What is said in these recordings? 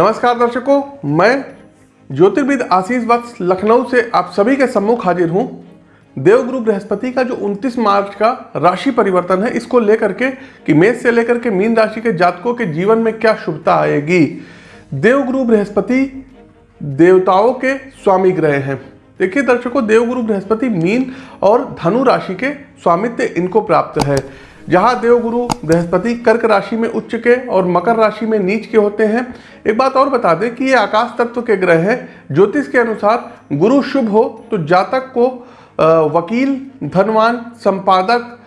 नमस्कार दर्शकों, मैं ज्योतिर्विद आशीष वत्स लखनऊ से आप सभी के सम्मुख हाजिर हूँ। देवगुरु बृहस्पति का जो 29 मार्च का राशि परिवर्तन है, इसको लेकर के कि मेष से लेकर के मीन राशि के जातकों के जीवन में क्या शुभता आएगी? देवगुरु बृहस्पति देवताओं के स्वामी ग्रह हैं। देखिए दर्शकों देवगुरु बृहस्पति मीन और धनु राशि के स्वामित्व इनको प्राप्त है। जहाँ देवगुरु बृहस्पति कर्क राशि में उच्च के और मकर राशि में नीच के होते हैं। एक बात और बता दें कि ये आकाश तत्व के ग्रह हैं। ज्योतिष के अनुसार गुरु शुभ हो तो जातक को वकील, धनवान, संपादक,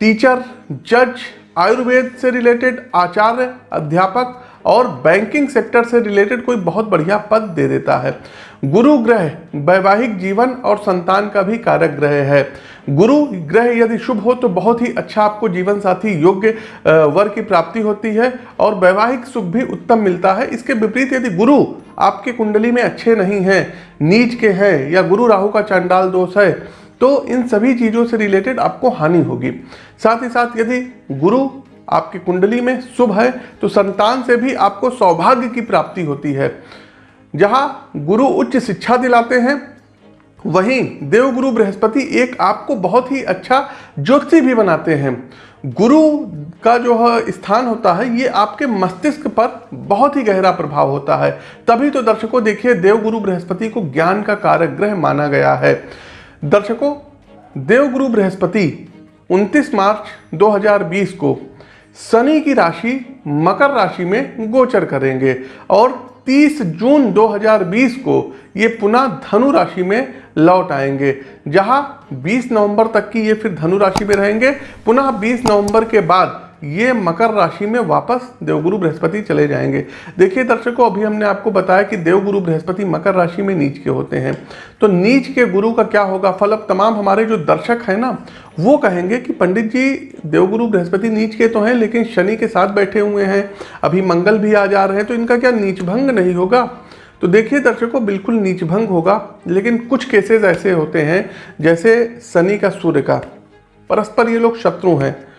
टीचर, जज, आयुर्वेद से रिलेटेड आचार्य, अध्यापक और बैंकिंग सेक्टर से रिलेटेड कोई बहुत बढ़िया पद दे देता है। गुरु ग्रह, वैवाहिक जीवन और संतान का भी कारक ग्रह है। गुरु ग्रह यदि शुभ हो तो बहुत ही अच्छा आपको जीवन साथी योग्य वर की प्राप्ति होती है और वैवाहिक सुख भी उत्तम मिलता है। इसके विपरीत यदि गुरु आपके कुंडली में अच्छे नहीं हैं, नीच के हैं या गुरु राहु का चांडाल दोष है तो इन सभी चीज़ों से रिलेटेड आपको हानि होगी। साथ ही साथ यदि गुरु आपकी कुंडली में शुभ है तो संतान से भी आपको सौभाग्य की प्राप्ति होती है। जहाँ गुरु उच्च शिक्षा दिलाते हैं वहीं देवगुरु बृहस्पति एक आपको बहुत ही अच्छा ज्योति भी बनाते हैं। गुरु का जो स्थान होता है, ये आपके मस्तिष्क पर बहुत ही गहरा प्रभाव होता है। तभी तो दर्शकों देखिए, देवगुरु बृहस्पति को ज्ञान का कारक ग्रह माना गया है। दर्शकों, देवगुरु बृहस्पति 29 मार्च 2020 को शनि की राशि, मकर राशि में गोचर करेंगे और 30 जून 2020 को ये पुनः धनु राशि में लौट आएँगे। जहाँ 20 नवंबर तक की ये फिर धनु राशि में रहेंगे। पुनः 20 नवंबर के बाद ये मकर राशि में वापस देवगुरु बृहस्पति चले जाएँगे। देखिए दर्शकों, अभी हमने आपको बताया कि देवगुरु बृहस्पति मकर राशि में नीच के होते हैं। तो नीच के गुरु का क्या होगा? फल अब तमाम हमारे जो दर्शक हैं ना, वो कहेंगे कि पंडित जी, देवगुरु बृहस्पति नीच के तो हैं, लेकिन शनि के साथ बैठे हुए हैं। अभी मंगल भी आ जा रहे हैं तो इनका क्या नीच भंग नहीं होगा? तो देखिए दर्शकों, बिल्कुल नीच भंग होगा, लेकिन कुछ केसेस ऐसे होते हैं, जैसे शनि का सूर्य का। परस्पर ये लोग शत्रु हैं।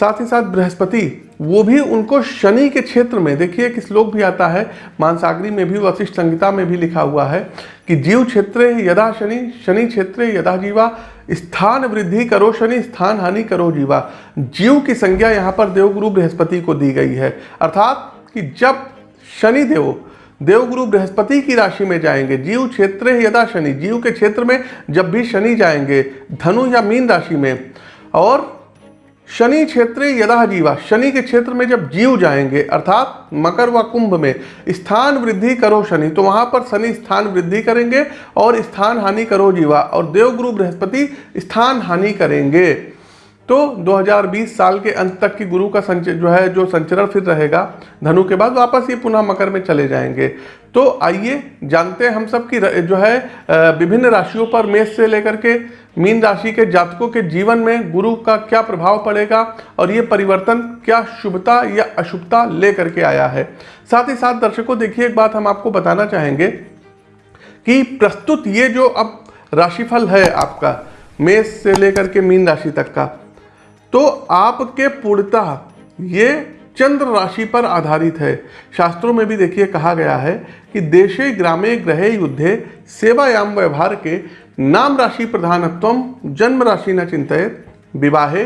साथ ही साथ बृहस्पति, वो भी उनको शनि के क्षेत्र में, देखिए एक श्लोक भी आता है, मानसागरी में भी, वशिष्ठ संहिता में भी लिखा हुआ है कि जीव क्षेत्र यदा शनि शनि क्षेत्र यदा जीवा, स्थान वृद्धि करो शनि, स्थान हानि करो जीवा। जीव की संज्ञा यहाँ पर देवगुरु बृहस्पति को दी गई है। अर्थात कि जब शनि देव, देवगुरु बृहस्पति की राशि में जाएँगे, जीव क्षेत्र यदा शनि, जीव के क्षेत्र में जब भी शनि जाएँगे, धनु या मीन राशि में, और शनि क्षेत्र यदा जीवा, शनि के क्षेत्र में जब जीव जाएँगे, अर्थात मकर व कुंभ में, स्थान वृद्धि करो शनि तो वहाँ पर शनि स्थान वृद्धि करेंगे और स्थान हानि करो जीवा, और देवगुरु बृहस्पति स्थान हानि करेंगे। तो 2020 साल के अंत तक की गुरु का संच, जो है, जो संचरण फिर रहेगा, धनु के बाद वापस ये पुनः मकर में चले जाएँगे। तो आइए जानते हैं हम सब की जो है विभिन्न राशियों पर मेष से लेकर के मीन राशि के जातकों के जीवन में गुरु का क्या प्रभाव पड़ेगा और ये परिवर्तन क्या शुभता या अशुभता लेकर के आया है। साथ ही साथ दर्शकों, देखिए एक बात हम आपको बताना चाहेंगे कि प्रस्तुत ये जो अब राशिफल है आपका, मेष से लेकर के मीन राशि तक का तो आपके पूर्णतः ये चंद्र राशि पर आधारित है। शास्त्रों में भी देखिए कहा गया है कि देशे, ग्रामे, ग्रहे, युद्धे, सेवायाम, व्यवहार के नाम राशि प्रधानत्व, जन्म राशि न चिंतित, विवाहे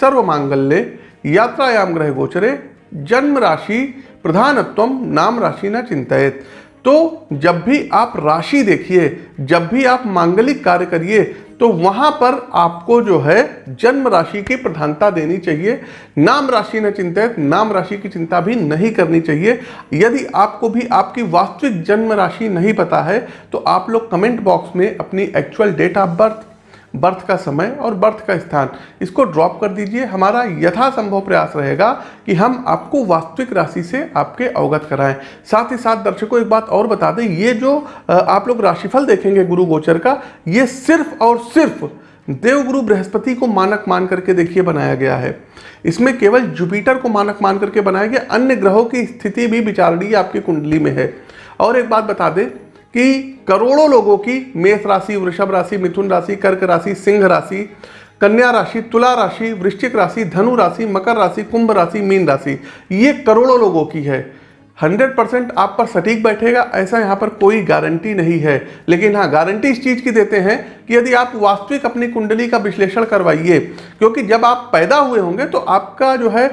सर्व मांगल्य यात्रायाम, ग्रह गोचरे, जन्म राशि प्रधानत्व, नाम राशि न चिंतित। तो जब भी आप राशि देखिए, जब भी आप मांगलिक कार्य करिए तो वहाँ पर आपको जो है जन्म राशि की प्रधानता देनी चाहिए। नाम राशि न चिंतित, नाम राशि की चिंता भी नहीं करनी चाहिए। यदि आपको भी आपकी वास्तविक जन्म राशि नहीं पता है तो आप लोग कमेंट बॉक्स में अपनी actual date of birth birth का समय और बर्थ का स्थान। इसको ड्रॉप कर दीजिए। हमारा यथासंभव प्रयास रहेगा कि हम आपको वास्तविक राशि से आपके अवगत कराएँ। साथ ही साथ दर्शकों, एक बात और बता दें, ये जो आप लोग राशिफल देखेंगे गुरु गोचर का, ये सिर्फ़ और सिर्फ़ देवगुरु बृहस्पति को मानक मान करके देखिए बनाया गया है। इसमें केवल जुपिटर को मानक मान करके बनाया गया। अन्य ग्रहों की स्थिति भी विचारणीय आपकी कुंडली में है। और एक बात बता दें कि करोड़ों लोगों की मेष राशि, वृषभ राशि, मिथुन राशि, कर्क राशि, सिंह राशि, कन्या राशि, तुला राशि, वृश्चिक राशि, धनु राशि, मकर राशि, कुंभ राशि, मीन राशि, ये करोड़ों लोगों की है। 100 परसेंट आप पर सटीक बैठेगा, ऐसा यहाँ पर कोई गारंटी नहीं है। लेकिन हाँ गारंटी इस चीज़ की देते हैं कि यदि आप वास्तविक अपनी कुंडली का विश्लेषण करवाइए, क्योंकि जब आप पैदा हुए होंगे तो आपका जो है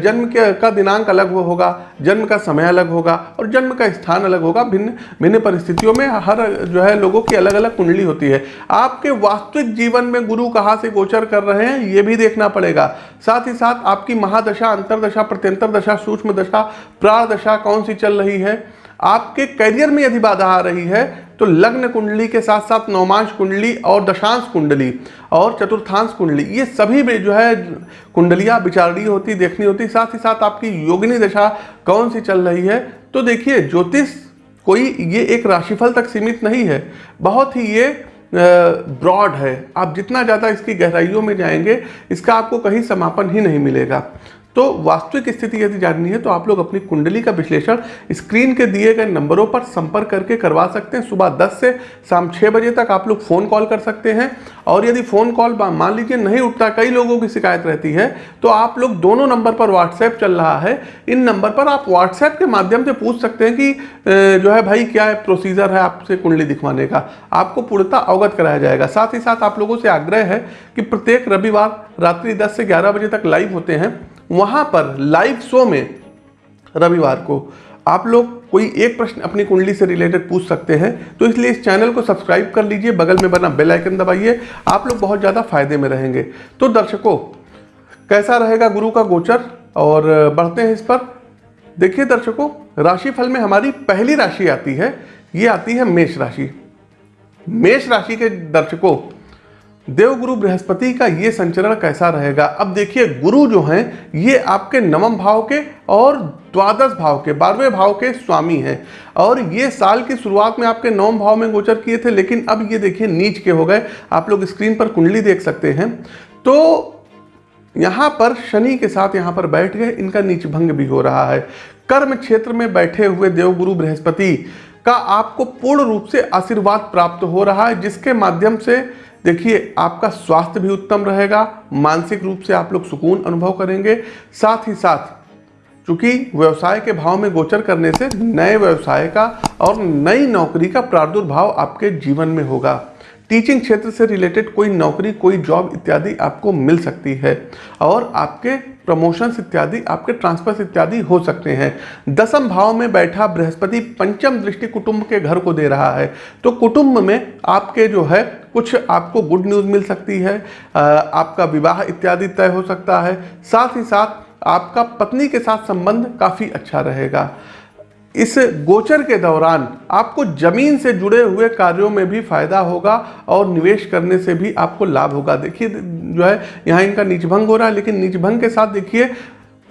जन्म के, का दिनांक अलग होगा, जन्म का समय अलग होगा और जन्म का स्थान अलग होगा। भिन्न भिन्न परिस्थितियों में हर जो है लोगों की अलग अलग कुंडली होती है। आपके वास्तविक जीवन में गुरु कहाँ से गोचर कर रहे हैं, ये भी देखना पड़ेगा। साथ ही साथ आपकी महादशा, अंतरदशा प्रत्यंतर दशा सूक्ष्म दशा प्राण दशा कौन सी चल रही है? आपके करियर में यदि बाधा आ रही है तो लग्न कुंडली के साथ साथ नौमांश कुंडली और दशांश कुंडली और चतुर्थांश कुंडली, ये सभी में जो है कुंडलियाँ विचारणीय होती, देखनी होती, साथ ही साथ आपकी योगिनी दशा कौन सी चल रही है? तो देखिए, ज्योतिष कोई ये एक राशिफल तक सीमित नहीं है, बहुत ही ये ब्रॉड है। आप जितना ज़्यादा इसकी गहराइयों में जाएँगे, इसका आपको कहीं समापन ही नहीं मिलेगा। तो वास्तविक स्थिति यदि जाननी है तो आप लोग अपनी कुंडली का विश्लेषण स्क्रीन के दिए गए नंबरों पर संपर्क करके करवा सकते हैं। सुबह 10 से शाम 6 बजे तक आप लोग फ़ोन कॉल कर सकते हैं। और यदि फ़ोन कॉल मान लीजिए नहीं उठता, कई लोगों की शिकायत रहती है तो आप लोग दोनों नंबर पर व्हाट्सएप चल रहा है। इन नंबर पर आप व्हाट्सएप के माध्यम से पूछ सकते हैं कि जो है भाई क्या है प्रोसीजर है आपसे कुंडली दिखवाने का। आपको पूर्णता अवगत कराया जाएगा। साथ ही साथ आप लोगों से आग्रह है कि प्रत्येक रविवार रात्रि दस से ग्यारह बजे तक लाइव होते हैं। वहाँ पर लाइव शो में रविवार को आप लोग कोई एक प्रश्न अपनी कुंडली से रिलेटेड पूछ सकते हैं तो इसलिए इस चैनल को सब्सक्राइब कर लीजिए, बगल में बना बेल आइकन दबाइए, आप लोग बहुत ज़्यादा फ़ायदे में रहेंगे। तो दर्शकों, कैसा रहेगा गुरु का गोचर? और, बढ़ते हैं इस पर। देखिए दर्शकों, राशिफल में हमारी पहली राशि आती है, ये आती है मेष राशि। मेष राशि के दर्शकों देवगुरु बृहस्पति का ये संचरण कैसा रहेगा? अब देखिए, गुरु जो हैं, ये आपके नवम भाव के और द्वादश भाव के, बारहवें भाव के स्वामी हैं। और ये साल की शुरुआत में आपके नवम भाव में गोचर किए थे, लेकिन अब ये देखिए, नीच के हो गए। आप लोग स्क्रीन पर कुंडली देख सकते हैं। तो यहाँ पर शनि के साथ यहाँ पर बैठ गए, इनका नीच भंग भी हो रहा है। कर्म क्षेत्र में बैठे हुए देवगुरु बृहस्पति का आपको पूर्ण रूप से आशीर्वाद प्राप्त हो रहा है, जिसके माध्यम से देखिए, आपका स्वास्थ्य भी उत्तम रहेगा, मानसिक रूप से आप लोग सुकून अनुभव करेंगे। साथ ही साथ, चूँकि व्यवसाय के भाव में गोचर करने से नए व्यवसाय का और नई नौकरी का प्रादुर्भाव आपके जीवन में होगा। टीचिंग क्षेत्र से रिलेटेड कोई नौकरी, कोई जॉब इत्यादि आपको मिल सकती है और आपके प्रमोशंस इत्यादि, आपके ट्रांसफर्स इत्यादि हो सकते हैं। दसम भाव में बैठा बृहस्पति पंचम दृष्टि कुटुंब के घर को दे रहा है। तो कुटुंब में आपके जो है, कुछ आपको गुड न्यूज़ मिल सकती है आपका विवाह इत्यादि तय हो सकता है। साथ ही साथ आपका पत्नी के साथ संबंध काफ़ी अच्छा रहेगा। इस गोचर के दौरान आपको ज़मीन से जुड़े हुए कार्यों में भी फ़ायदा होगा और निवेश करने से भी आपको लाभ होगा। देखिए, जो है, यहाँ इनका निजभंग हो रहा है, लेकिन निजभंग के साथ देखिए,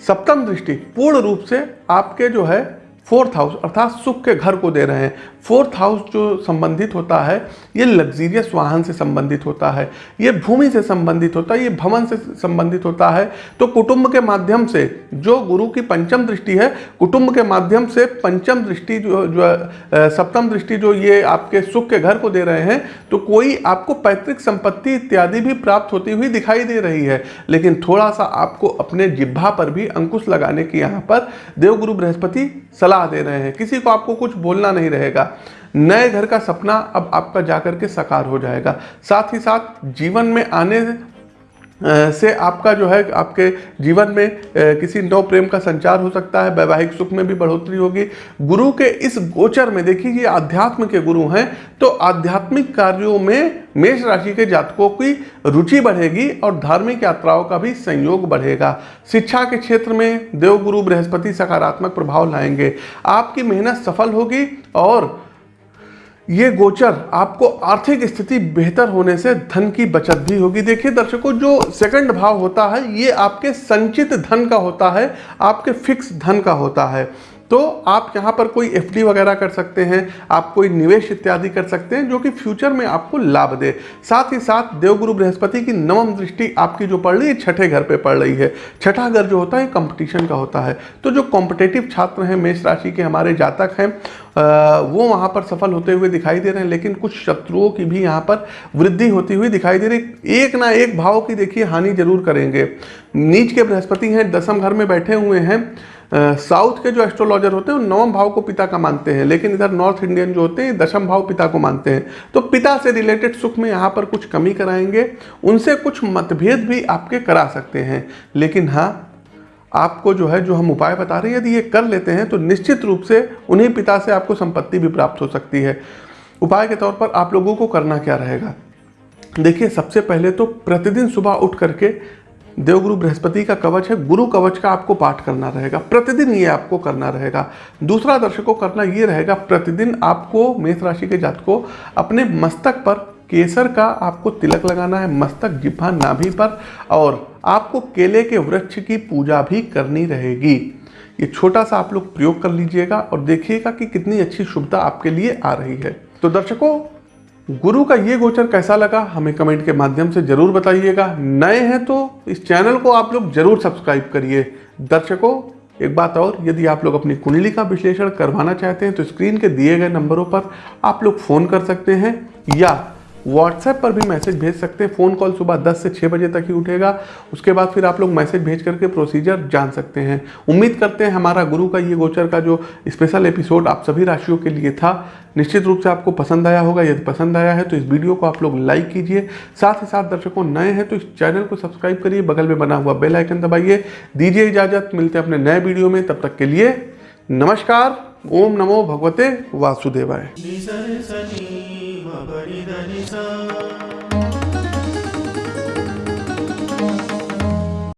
सप्तम दृष्टि पूर्ण रूप से आपके जो है फोर्थ हाउस अर्थात सुख के घर को दे रहे हैं। फोर्थ हाउस जो संबंधित होता है, ये लग्जीरियस वाहन से संबंधित होता है, ये भूमि से संबंधित होता है, ये भवन से संबंधित होता है। तो कुटुंब के माध्यम से जो गुरु की पंचम दृष्टि है, कुटुंब के माध्यम से पंचम दृष्टि जो जो सप्तम दृष्टि जो ये आपके सुख के घर को दे रहे हैं तो कोई आपको पैतृक संपत्ति इत्यादि भी प्राप्त होती हुई दिखाई दे रही है। लेकिन थोड़ा सा आपको अपने जिब्भा पर भी अंकुश लगाने की यहाँ पर देवगुरु बृहस्पति सलाह दे रहे हैं। किसी को आपको कुछ बोलना नहीं रहेगा। नए घर का सपना अब आपका जाकर के साकार हो जाएगा। साथ ही साथ जीवन में आने से आपका जो है, आपके जीवन में किसी नव प्रेम का संचार हो सकता है, वैवाहिक सुख में भी बढ़ोतरी होगी। गुरु के इस गोचर में, देखिए, ये अध्यात्म के गुरु हैं तो आध्यात्मिक कार्यों में मेष राशि के जातकों की रुचि बढ़ेगी और धार्मिक यात्राओं का भी संयोग बढ़ेगा। शिक्षा के क्षेत्र में देवगुरु बृहस्पति सकारात्मक प्रभाव लाएँगे। आपकी मेहनत सफल होगी और ये गोचर आपको आर्थिक स्थिति बेहतर होने से धन की बचत भी होगी। देखिए दर्शकों, जो सेकंड भाव होता है, ये आपके संचित धन का होता है, आपके फिक्स धन का होता है। तो आप यहाँ पर कोई एफडी वगैरह कर सकते हैं, आप कोई निवेश इत्यादि कर सकते हैं जो कि फ्यूचर में आपको लाभ दे। साथ ही साथ देवगुरु बृहस्पति की नवम दृष्टि आपकी जो पड़ रही है, छठे घर पे पड़ रही है। छठा घर जो होता है कंपटीशन का होता है। तो जो कॉम्पिटेटिव छात्र हैं, मेष राशि के हमारे जातक हैं वो वहाँ पर सफल होते हुए दिखाई दे रहे हैं, लेकिन कुछ शत्रुओं की भी यहाँ पर वृद्धि होती हुई दिखाई दे रही एक ना एक भाव की देखिए हानि ज़रूर करेंगे। नीच के बृहस्पति हैं, दसम घर में बैठे हुए हैं। साउथ के जो एस्ट्रोलॉजर होते हैं, वो नवम भाव को पिता का मानते हैं, लेकिन इधर नॉर्थ इंडियन जो होते हैं, दशम भाव पिता को मानते हैं। तो पिता से रिलेटेड सुख में यहाँ पर कुछ कमी कराएँगे, उनसे कुछ मतभेद भी आपके करा सकते हैं। लेकिन हाँ आपको जो है, जो हम उपाय बता रहे हैं, यदि ये कर लेते हैं तो निश्चित रूप से उन्हीं पिता से आपको संपत्ति भी प्राप्त हो सकती है। उपाय के तौर पर आप लोगों को करना क्या रहेगा? देखिए, सबसे पहले तो प्रतिदिन सुबह उठ करके देवगुरु बृहस्पति का कवच है, गुरु कवच का आपको पाठ करना रहेगा, प्रतिदिन ये आपको करना रहेगा। दूसरा दर्शकों, करना ये रहेगा, प्रतिदिन आपको मेष राशि के जात को अपने मस्तक पर केसर का आपको तिलक लगाना है, मस्तक जिब्हा नाभि पर, और आपको केले के वृक्ष की पूजा भी करनी रहेगी। ये छोटा सा आप लोग प्रयोग कर लीजिएगा और देखिएगा कि कितनी अच्छी शुभता आपके लिए आ रही है। तो दर्शकों गुरु का ये गोचर कैसा लगा, हमें कमेंट के माध्यम से ज़रूर बताइएगा। नए हैं तो इस चैनल को आप लोग ज़रूर सब्सक्राइब करिए। दर्शकों, एक बात और, यदि आप लोग अपनी कुंडली का विश्लेषण करवाना चाहते हैं तो स्क्रीन के दिए गए नंबरों पर आप लोग फ़ोन कर सकते हैं या व्हाट्सएप पर भी मैसेज भेज सकते हैं। फ़ोन कॉल सुबह 10 से 6 बजे तक ही उठेगा। उसके बाद फिर आप लोग मैसेज भेज करके प्रोसीजर जान सकते हैं। उम्मीद करते हैं हमारा गुरु का, ये गोचर का जो स्पेशल एपिसोड आप सभी राशियों के लिए था, निश्चित रूप से आपको पसंद आया होगा। यदि पसंद आया है तो इस वीडियो को आप लोग लाइक कीजिए। साथ ही साथ दर्शकों नए हैं तो इस चैनल को सब्सक्राइब करिए। बगल में बना हुआ बेल आइकन दबाइए। दीजिए इजाज़त। मिलते हैं अपने नए वीडियो में। तब तक के लिए नमस्कार। ओम नमो भगवते वासुदेवाय।